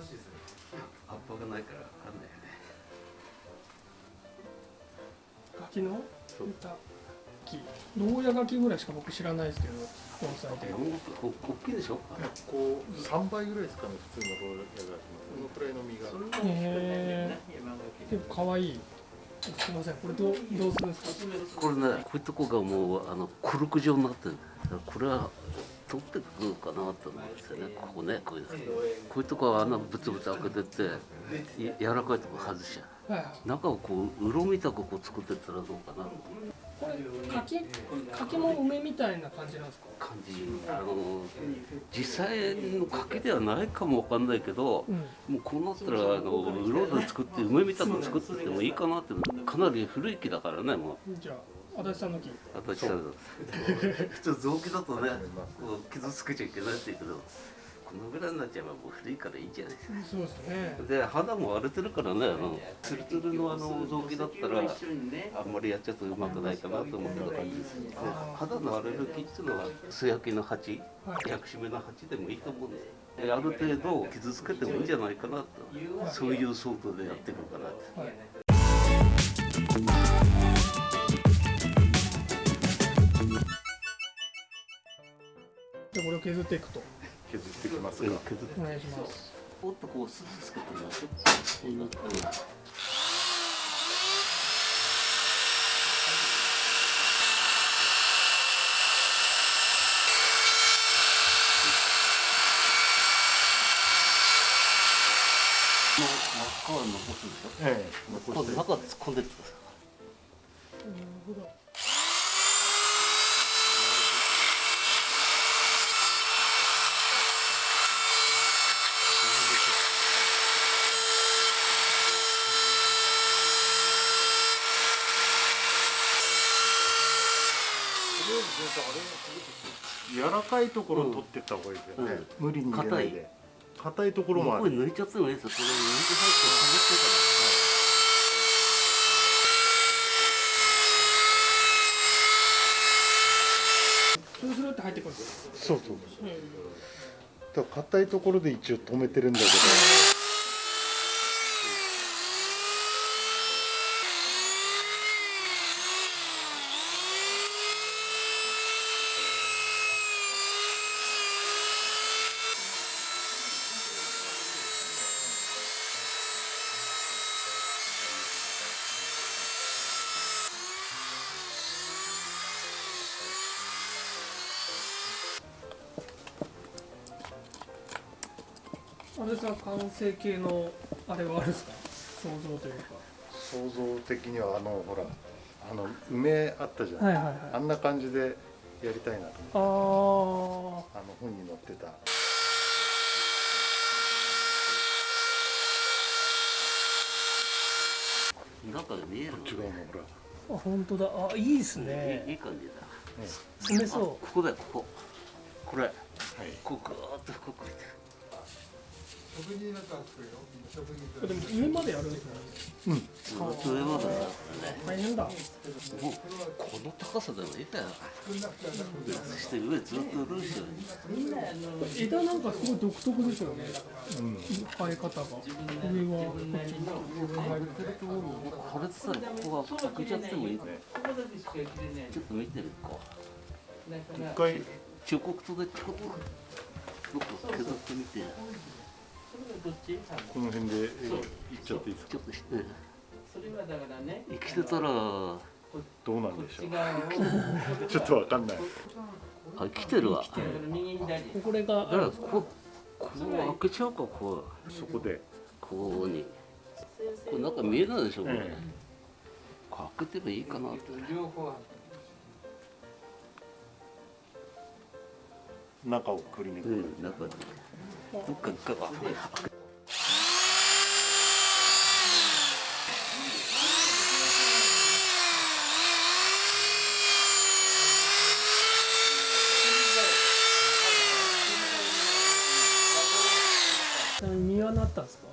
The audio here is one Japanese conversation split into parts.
しいですね葉っぱがないからわかんないよね柿のそう歌木牢屋柿ぐらいしか僕知らないですけど盆栽で。山奥お大きいでしょこう3倍ぐらいですかね。普通のローヤがこのくらいの実がへえ結構かわいいすみませんこれどうどうするんですかこれねこういうとこがもうあのコルク状になってるこれは取ってくるかなと思うんですよね。ここねこういうこういうとこは穴ブツブツ開けてってい柔らかいとこ外しちゃう。中をこううろみたくこう作ってったらどうかな。これ柿柿も梅みたいな感じなんですか？感じ。あの実際の柿ではないかもわかんないけど、うん。もうこうなったらあのうろで作って梅みたく作ってってもいいかなってかなり古い木だからねもう足立さんの木私さ普通雑木だとね こう傷つけちゃいけないって言うけどこのぐらいになっちゃえばもう古いからいいじゃないですか。そうですね。で肌も割れてるからねあのツルツルのあの雑木だったらあんまりやっちゃうとうまくないかなと思ってた感じですで肌の荒れる木っていうのは素焼きの鉢はい。薬師目の鉢でもいいと思うんです。である程度傷つけてもいいんじゃないかなと。そういう想像でやっていこうかなと。はい削っていくと。削ってきますか。うん削って。お願いします。もっとこうススつけてみましょうこうなって真っ赤は残すでしょ。ええ。残して今度中突っ込んでってください。なるほど柔らかいところを取ってった方がいいですよね、無理に入れないで。硬い。ところもある。これ抜いちゃってもいいですよ。これ抜いて入ってスルスルって入ってくるんですそうそう。よ、だから硬いところで一応止めてるんだけどあれさん完成形のあれはあるんですか？想像というか。想像的にはあのほらあの梅あったじゃん、はいはいはい。あんな感じでやりたいなと思って。ああの本に載ってた。中で見えるの違うのほら。ーあ本当だ。あいいですいいいねい感じだ。詰めそあここだよここ。これ。はい。こうぐーっとここうでも上までやるん。ですねうん。ずっと上までだ大変だもうこの高さでもいいん。だよそして上ずっとルーシュ枝なん。かすごい独特ですよねうん。生え方が上はこっちにこれでさここは開けちゃってもいいちょっと見てるか一回彫刻刀でちょっと削ってみてこの辺で絵いっちゃっていいですか？ちょっとしてそれはだからね生きてたらあどうなんでしょう？ちょっとわかんない。生きてるわ。これがだからこここう開けちゃうかこうそこで。こうにこれなんか見えないでしょこれ、えこう開けてもいいかなって。中をくり抜くうん中でどっか一回はちなみに実はなったんですか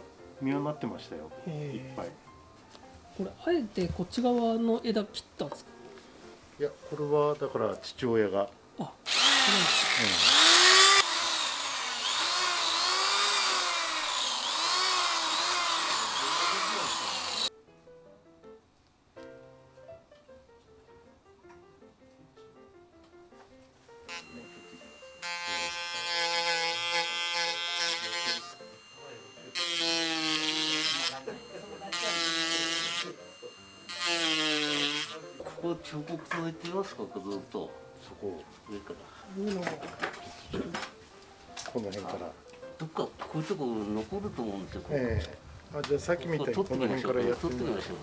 実はなってましたよいっぱいこれあえてこっち側の枝切ったんですかいやこれはだから父親が、あそうなんですか彫刻刀いってみますかずっと。そこ。上から。このがこの辺から。どっかこういうとこ残ると思うんですよ、ええ。あじゃあさっきみたいにこの辺からやってみましょうですね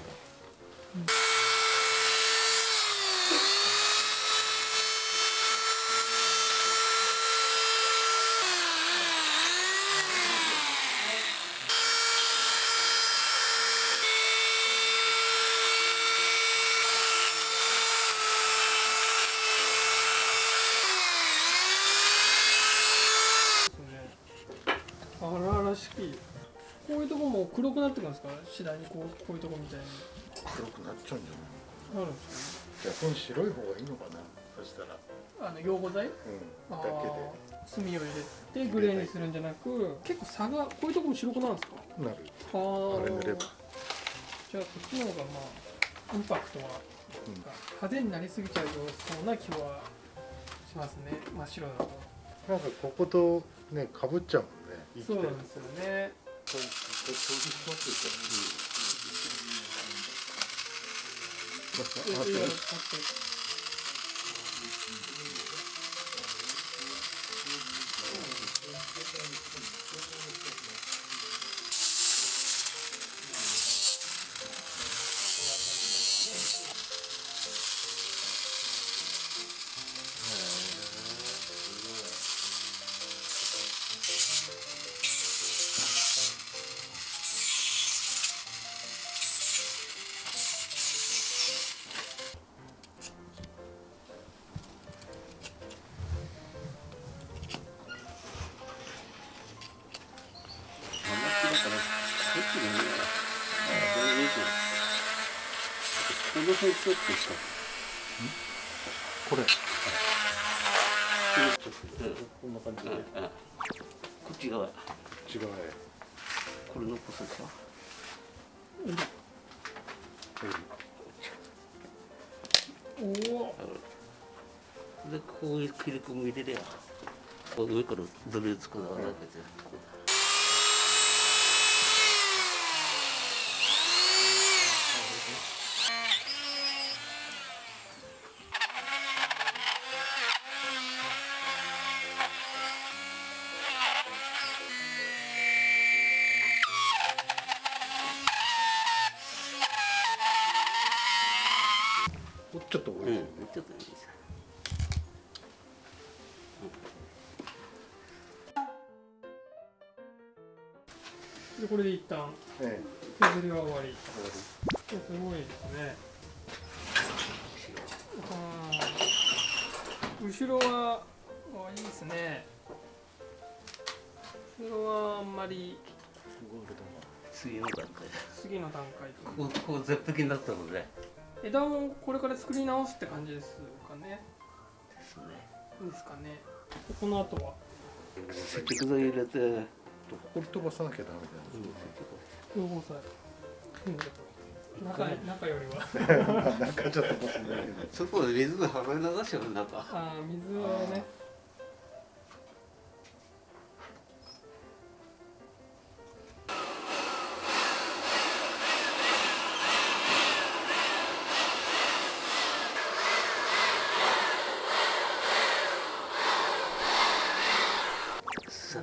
荒々しきこういうとこも黒くなんですか？次第にこうこういうとこみたいに黒くなっちゃうんじゃないなるんです逆に白い方がいいのか？なそしたらあの溶合剤うんだけでー炭を入れてグレーにするんじゃなく結構差がこういうとこも白くなるんですか？なるはあれ塗ればじゃあそっちの方がまあインパクトはうん派手になりすぎちゃうそうな気はしますね真っ白だとなんか？こことねか？ぶっちゃうもんねそうなんですよねこれこれ掃除しますよこの辺ちょっとしたこれ。こんな感じでうん。うんこっち側違うねこれ残すでしょ？おおでこういう切り込み入れりゃ。こう上からドリルつくのがだけででこれで一旦え削りは終わり。えす。ごいですね。後ろはあいいですね。後ろはあんまり。ゴールド次の段階。次の段階。とこここう絶壁になったので。枝もこれから作り直すって感じですかね。ですね。ですかね。この後は。接着剤入れて、うん、ほこり飛ばさなきゃダメ要望さ中中よりはだよね。なんかちょっとかもしれないけどそこで水が払い流しちゃうなんか。あー水はね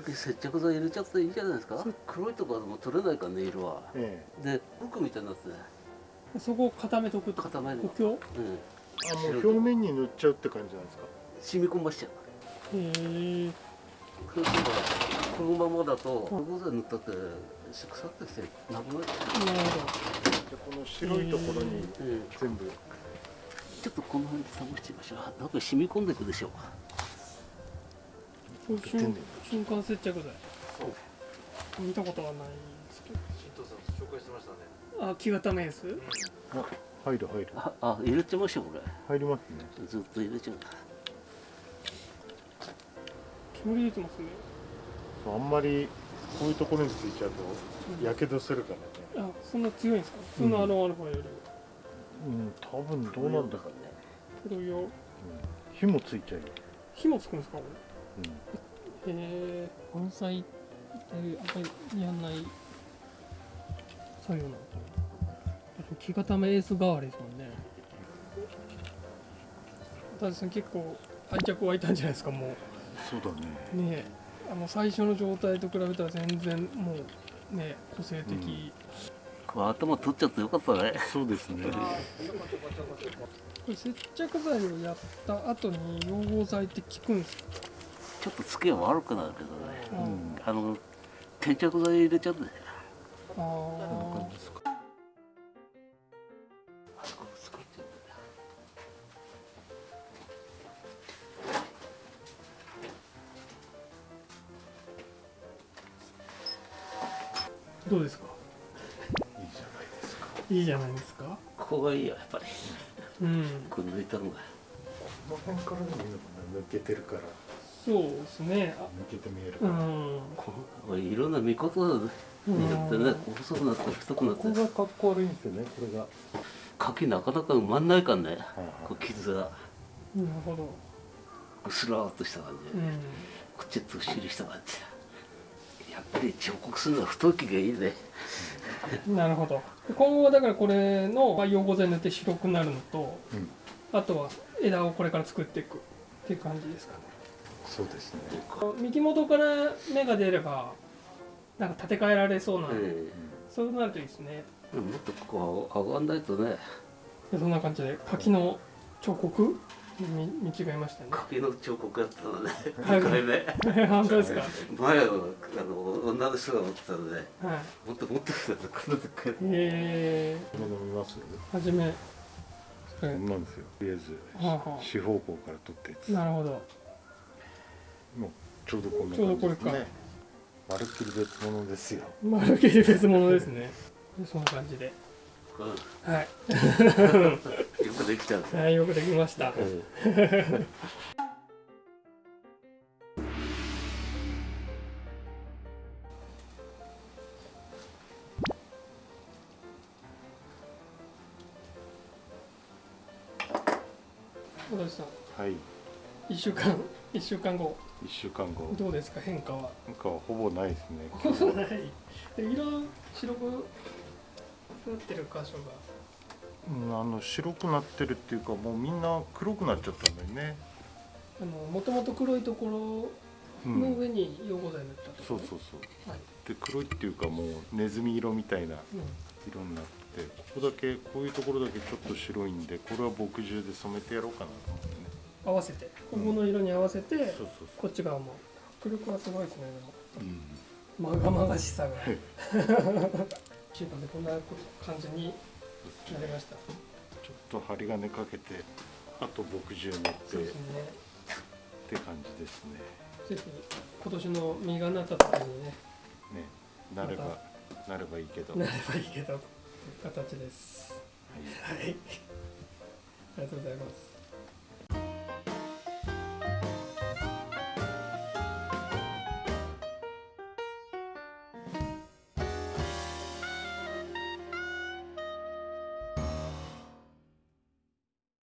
き接着剤入れちゃっていいじゃないですか。黒いところも取れないからね色は。えで服みたいになってね。そこを固めとくと。固める補強？うん。えあもう表面に塗っちゃうって感じなんですか？染み込ましちゃうへえ。このままだとここで塗ったって腐ってきてなくなっちゃなるほじゃあこの白いところに全部。ちょっとこの辺試してみましょう。なんか染み込んでいくでしょう。ど瞬瞬間接着剤。見たことはないんですけど。紹介してましたね。あ木型メースあ入る入る。ああ入れてましょうこれ入りますね。ずっと入れちゃう煙出てますね。そうあんまりこういうところについちゃうとやけどするからね。あそんな強いんですか？普通のアロンアルファより。うん多分どうなんだかね、黒いようん、火もついちゃうよ、火もつくんですか？こうん、え盆栽ってあんまりやんない作業なのかな木型メース代わりですもんね。田地さん結構愛着湧いたんじゃないですかもそうだね。うねえ。あの最初の状態と比べたら全然もうね個性的、これ頭取っちゃってよかったね。そうですね。これ接着剤をやった後に溶合剤って効くんですか？ちょっとつけは悪くなるけどね。うん。あの転着剤入れちゃうんだよ。ですか？いいじゃないですか。いいじゃないですか。ここがいいよやっぱり。うん。これ抜いたのが。この辺からでもいいのかな抜けてるからそうですね。あ抜けて見えるうん。いろんな見方によってね細くなったり太くなったり。がかっこ悪いんですよねこれが、柿なかなか埋まんないからね。はいこう傷が。なるほど。薄らーっとした感じで、うこっちずっしりした感じやっぱり彫刻するのは太きがいいね。んなるほど。今後はだからこれの溶合剤塗って白くなるのとうん、あとは枝をこれから作っていくっていう感じですかねそうですね。幹元から芽が出ればなんか建て替えられそうな、えそうなるといいですね。えもっとここ上がんないとね。でそんな感じで柿の彫刻？に見違えましたね。柿の彫刻やったのね。はい。2回目。本当ですか？前はあの女の人が持ってたのではい。もっともっとこんなでっかいえ。これ飲みますー、はじめ。それこんなんですよ。とりあえずはあは四方向から取ったやつ。あなるほどもうちょうどこんなちょうどこれか。感じですねまるっきり別物ですよ。まるっきり別物ですね。でそんな感じで。うん。はい、よくできたんですよはい、よくできました。はい一週間一週間後。1週間後。どうですか変化は？なんかはほぼないですねない。で色白くなってる箇所が？うんあの白くなってるっていうかもうみんな黒くなっちゃったんだよね、あのもともと黒いところうん、の上に溶合剤塗ったとそうそうそう。はい。で黒いっていうかもうネズミ色みたいなうん。色になってここだけこういうところだけちょっと白いんでこれは墨汁で染めてやろうかなと思って。ね合わせて。ここの色に合わせて、そうそうこっち側も。迫力はすごいですねそう、うん、でもまがまがしさが。でこんな感じになりました。ちょっと針金かけてあと墨汁塗って。そうですね。って感じですね。ぜひ今年の実がなった時にね。ね。なればなればいいけど、なはればいいけどという形です。い。はい。ありがとうございます